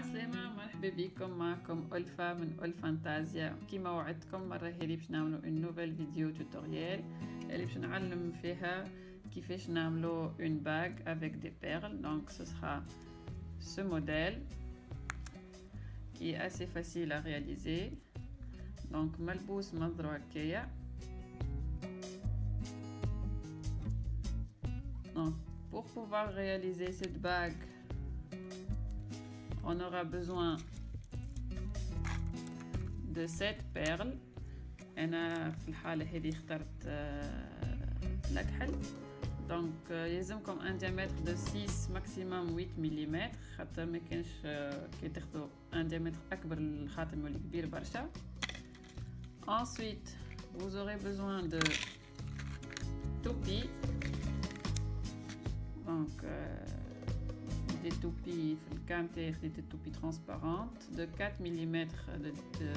عسلامة مرحبا بكم. معكم ألفا من ألفانتازيا كيما وعدتكم مرة هذه باش نعملو une nouvelle vidéo tutoriel اللي باش نعلم فيها كيفاش نعملو une bague avec des perles donc ce ce modèle qui est assez facile à réaliser. Donc ملبوس منظرو هكايا. Donc pour pouvoir réaliser cette bague on aura besoin de 7 perles انا في الحاله هذه اخترت الكحل دونك يلزمكم ان diamètre de 6 maximum 8 ملم خاطر ما كانش كي تاخذوا ان diamètre اكبر الخاتم يولي كبير برشا ensuite vous aurez besoin de toupies donc euh, des toupies في des toupies transparentes de 4 mm de, de,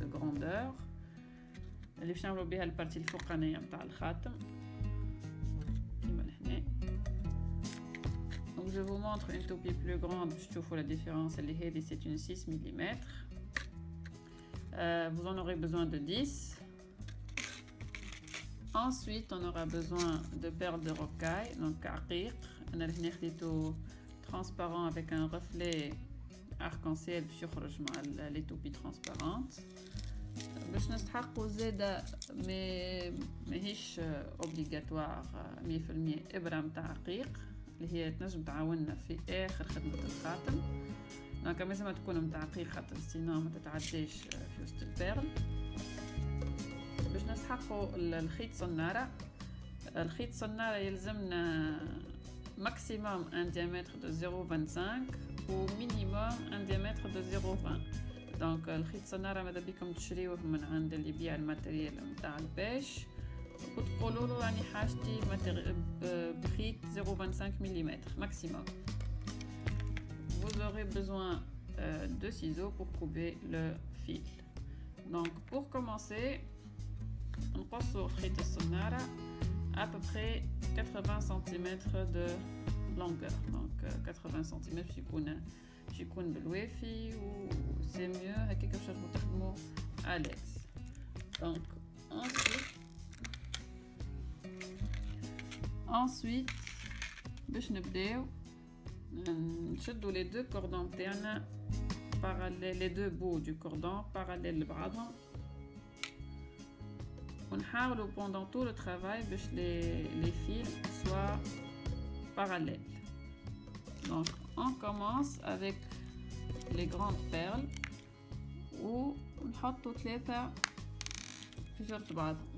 de grandeur اللي باش نعملو بها البارتي الفوقانية نتاع الخاتم كيما لهنا Donc je vous montre une toupie plus grande باش تشوفوا la différence اللي هذه c'est une 6 mm euh, vous en aurez besoin de 10 Ensuite, on aura besoin de perles de rocaille, donc عقيق. أنا لهنا خديتو transparent avec un reflet arc-en-ciel يخرج مع les toupies transparentes باش نستحقوا زاده mais ماهيش obligatoire 100% ابره متاع عقيق اللي هي تنجم تعاوننا في اخر خدمه الخاتم donc لازم تكون متاع عقيق خاطر sinon ما تتعداش في وسط ال perle باش نستحقوا الخيط صناره الخيط صناره يلزمنا maximum un diamètre de 0,25 ou minimum un diamètre de 0,20 دونك الخيط صنارة ماذا بكم تشريوه من عند اللي يبيع الماتريال نتاع البيش وتقولوا له راني حاجتي بخيط 0,25 ملم maximum vous aurez besoin euh, de ciseaux pour couper le fil donc pour commencer نقصوا خيط الصنارة à peu près 80 cm de longueur donc 80 cm باش يكون باش يكون بالوافي و سي ميو هكا باش تقدروا تخدموا اليكس دونك ensuite ensuite باش نبداو نشدو لي دو كوردون تاعنا parallèle les deux bouts du cordon parallèles لبعضهم ونحاولوا pendant tout le travail باش les, les fils soient parallèles donc on commence avec les grandes perles ونحطوا ثلاثة في جرة بعضهم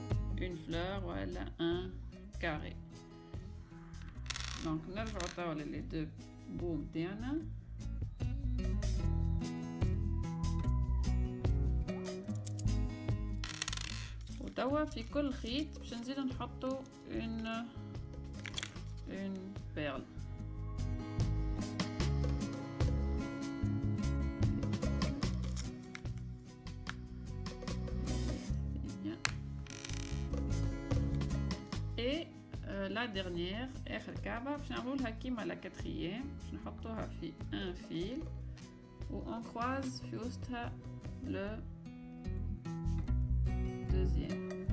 une fleur voilà un carré donc نرجعو توا les deux bouts نتاعنا وتوا في كل خيط باش نزيدو نحطو une une perle euh, la dernière اخر كعبة باش نعملو لها كيما لا كاتريام باش نحطوها في ان فيل و on croise في وسطها لو دوزيام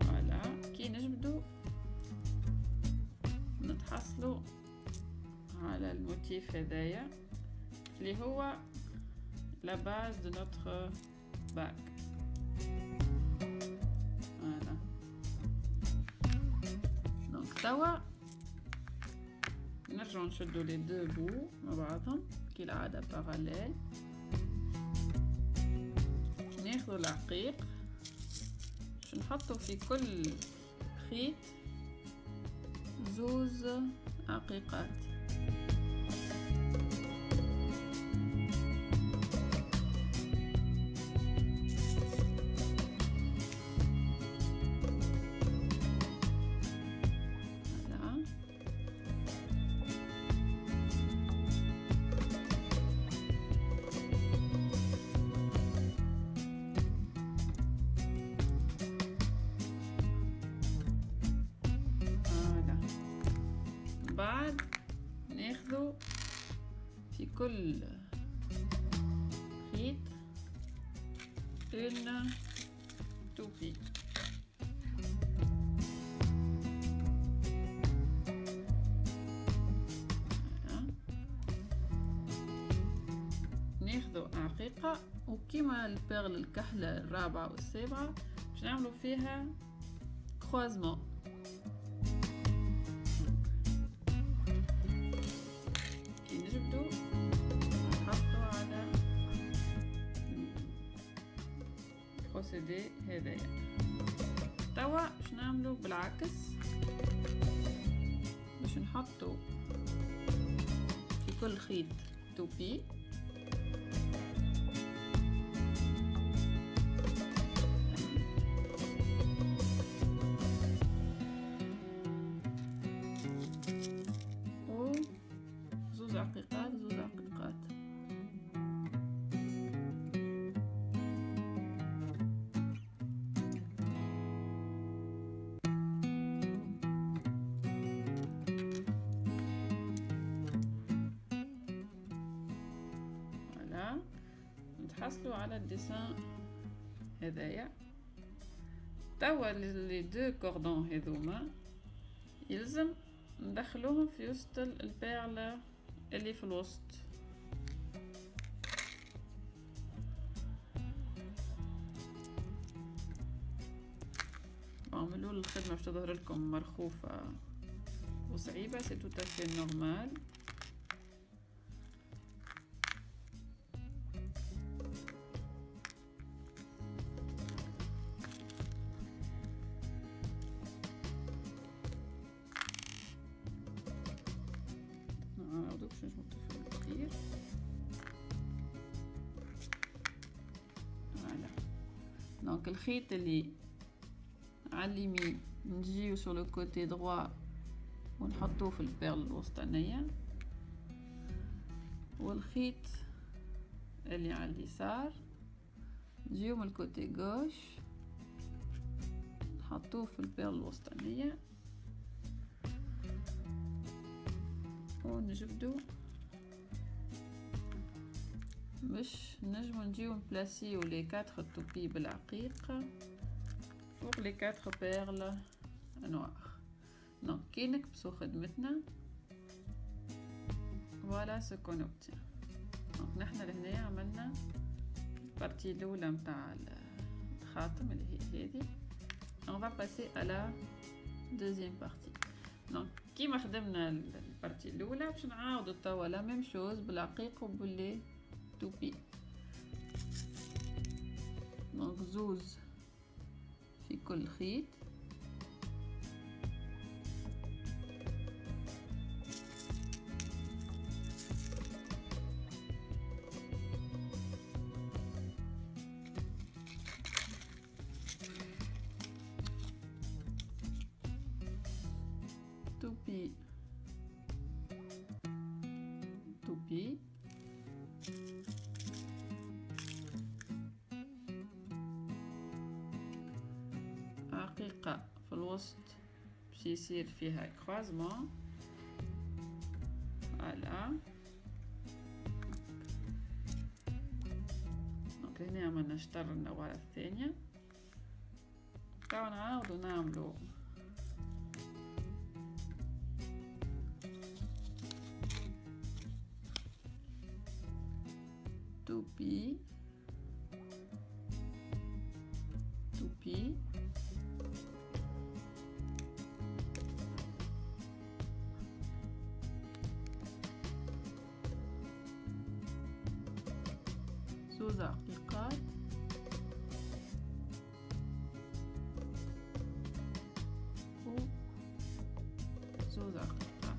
فوالا كي نجبدو نتحصلو على الموتيف هذايا اللي هو la base de notre back. توا نرجعو نشدو les deux bouts مع بعضهم كالعادة parallèles ناخدو العقيق. باش نحطو في كل خيط زوز عقيقات. بعد ناخذه في كل خيط une toupie ناخذو عقيقة وكيما البيرل الكحلة الرابعة والسابعة باش نعملو فيها كروازمون البروسيدي هذايا توا باش نعملو بالعكس. باش نحطو في كل خيط توبي نتحصلوا على ال dessin هذايا. توا les deux cordons هذوما. يلزم ندخلوهم في وسط ال perle اللي في الوسط. اعملوا الخدمة باش تظهر لكم مرخوفة وصعيبة c'est tout à fait normal اللي على اليمين نجيو sur le côté droit ونحطوه في ال perle الوسطانية والخيط اللي على اليسار نجيو من ال côté gauche نحطوه في ال perle الوسطانية ونجبدو باش نجمو نجيو نبلاسيو les quatre toupies بالعقيق فوق les quatre perles noires. Donc كي نكبسو خدمتنا voilà ce qu'on obtient donc نحنا لهنايا عملنا ال partie الاولى متاع الخاتم اللي هي هذه on va passer à la donc كيما خدمنا ال partie الاولى باش نعاودو توا la même chose بالعقيق وباللي توبي دونك زوز في كل خيط. عقيقة في الوسط باش يصير فيها croisement voilà donc هنا عملنا شطر النوارة الثانية. توا نعاودو نعملو زوز عقيقات و زوز عقيقات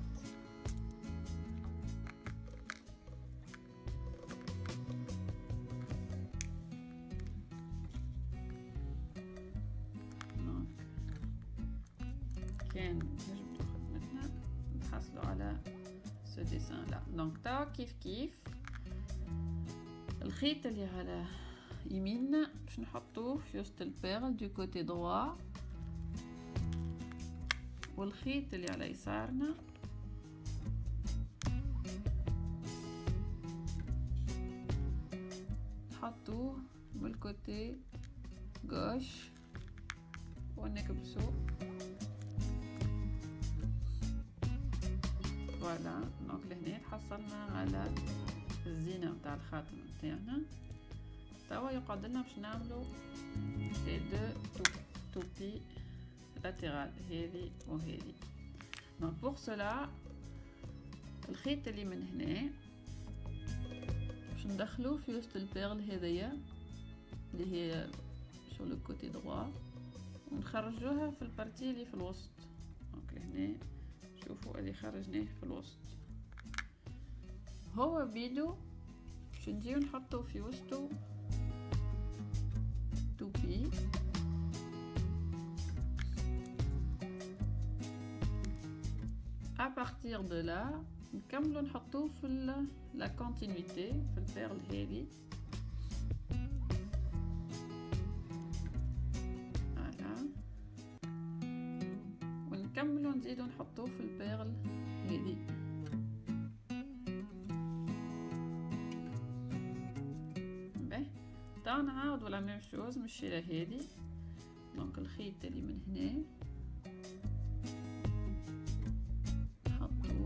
هناك كان نجبدو خدمتنا نحصلو على سو ديسان لا دونك توا كيف كيف الخيط اللي على يميننا باش نحطوه في وسط ال perle de côté droit والخيط اللي على يسارنا. نحطوه من ال côté gauche ونكبسو. Voilà. Donc لهنا تحصلنا على الزينة متاع الخاتم متاعنا توا يقعد لنا باش نعملو les deux toupies latérales هذه وهذه donc pour cela الخيط اللي من هنا باش ندخلوه في وسط ال perle هذيا اللي هي sur le côté droit ونخرجوها في ال partie اللي في الوسط. Donc لهنا شوفوا اللي خرجناه في الوسط. هو بيدو نجيو نحطو في وسطو toupie à partir de là نكملو نحطوه في la continuité في ال perle هذه ونكملو نزيدو نحطوه في ال perle هذه نعاودو la même chose من الشيرة هذه donc الخيط اللي من هنا. نحطوه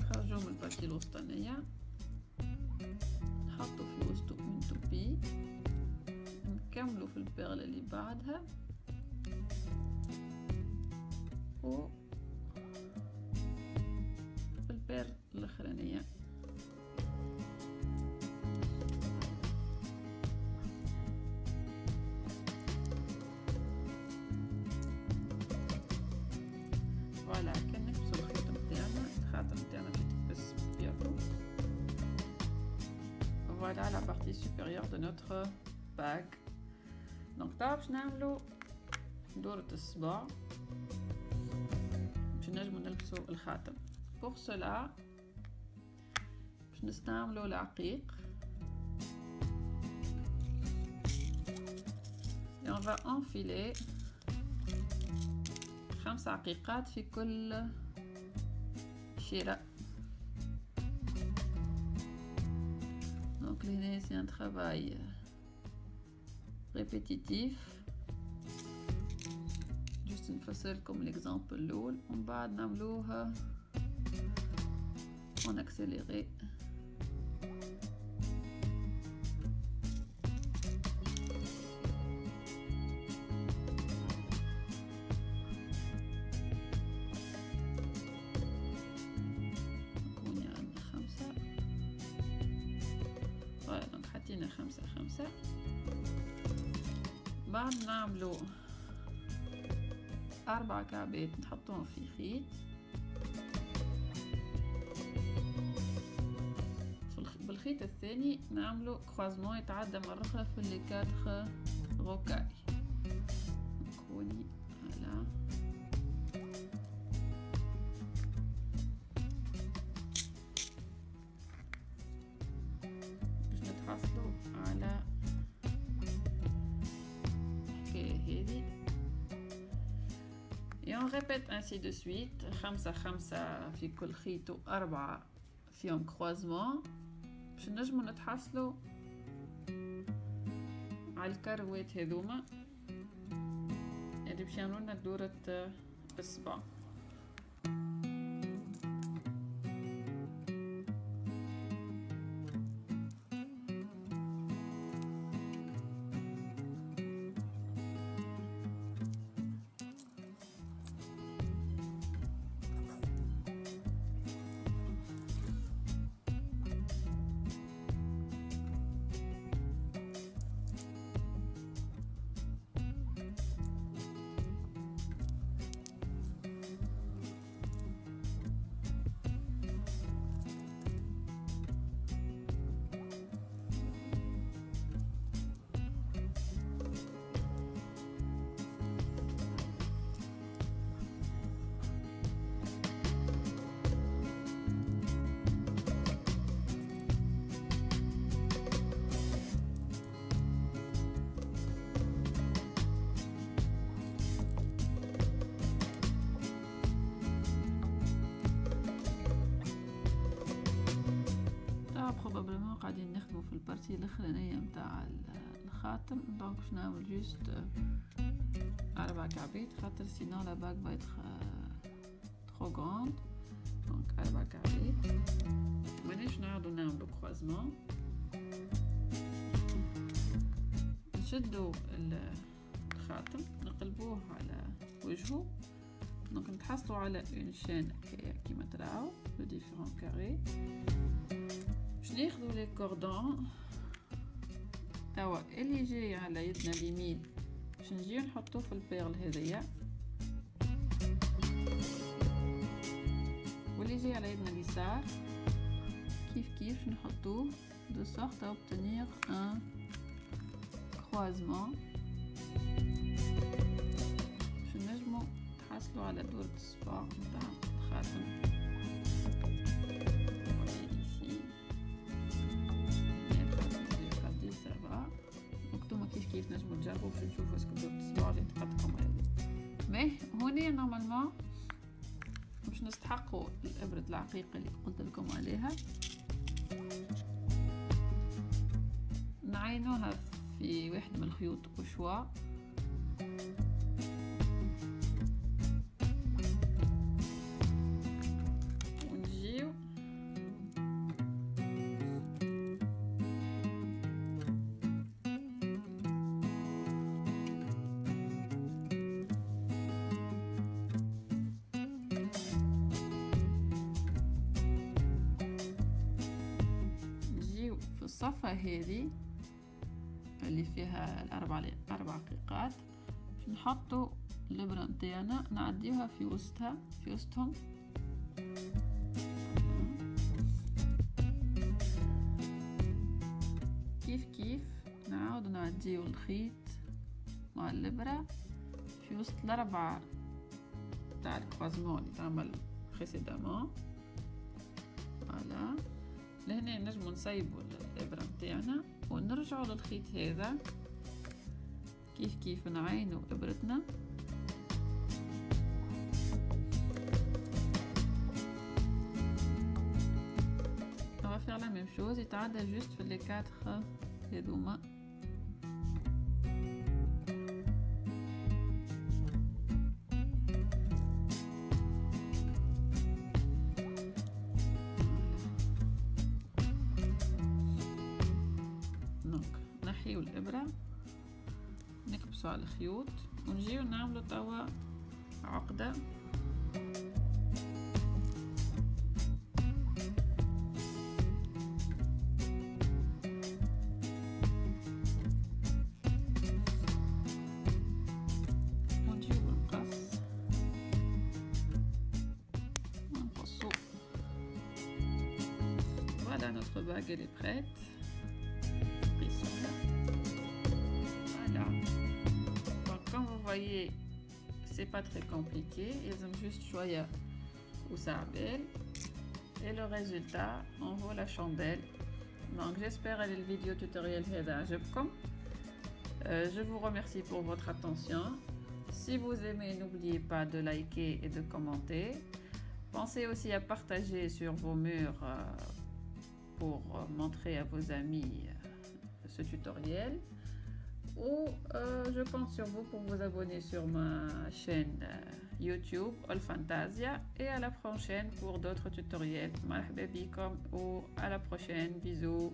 نخرجوه من ال partie الوسطانيه نحطو في وسطو une toupie نكملو في البيرل اللي بعدها. و Voilà la partie supérieure de notre bague. Donc توا باش نعملو دورة الصباع باش نجمو نلبسو الخاتم. Pour cela باش نستعملو العقيق. Et on va enfiler خمس عقيقات في كل شيرة. C'est un travail euh, répétitif. Juste une facette comme l'exemple l'eau. On va en euh, accéléré. حطينا خمسة خمسة. بعد نعملو أربع كعبات نحطوهم في خيط. بالخيط الثاني نعملو كروازمون يتعدى مرة أخرى في لي غوكاي. On répète ainsi de suite. خمسة خمسة في كل خيط وأربعة فيهم كروازمون باش نجمو نتحصلوا على الكروات هذوما اللي باش يعملولنا دورة الصباع ال partie الاخرانية متاع الخاتم. Donc باش نعمل juste أربع كعبات خاطر sinon la bague va être trop grande. Donc أربع كعبات مانيش نعاودو نعملو croisement نشدو الخاتم. نقلبوه على وجهه. Donc نتحصلوا على une chaîne كيما تراو les différents carrés باش ناخدو les cordons توا اللي جاي على يدنا اليمين باش نجيو نحطوه في ال perle هذيا واللي جاي على يدنا اليسار. كيف كيف نحطوه de sorte à obtenir un croisement. باش نجمو نحصلو على دورة الصباع متاع الخاتم نجربو باش نشوفو est-ce que دورة الصباع اللي تقدكم ولا ماه هوني normalement باش نستحقوا الابرة العقيقة اللي قلت لكم عليها. نعينوها في واحد من الخيوط وشوا الصفة هذه اللي فيها الأربع أربع قيقات. نحطو الإبرة نتاعنا نعديوها في وسطها في وسطهم. كيف كيف؟ نعاود نعديو الخيط مع الإبرة في وسط الأربعة تاع الكروازمون اللي تعمل بريسيدامون فوالا لهنا نجمو نصيبو الإبرة نتاعنا ونرجعو للخيط هذا. كيف كيف نعينو va faire la même chose يتعدى juste في les quatre هذوما. عقدة ونجيو بالمقص ونقصو Voilà, notre bague elle est prête. Pas très compliqué. Ils ont juste choisi ou ça belle. Et le résultat, on voit la chandelle. Donc, j'espère que le vidéo tutoriel euh, Je vous remercie pour votre attention. Si vous aimez, n'oubliez pas de liker et de commenter. Pensez aussi à partager sur vos murs euh, pour montrer à vos amis ce tutoriel ou euh, je compte sur vous pour vous abonner sur ma chaîne YouTube All Fantasia et à la prochaine pour d'autres tutoriels. Marhaba ou à la prochaine. Bisous.